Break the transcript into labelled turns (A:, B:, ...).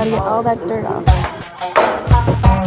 A: Gotta get all that dirt off.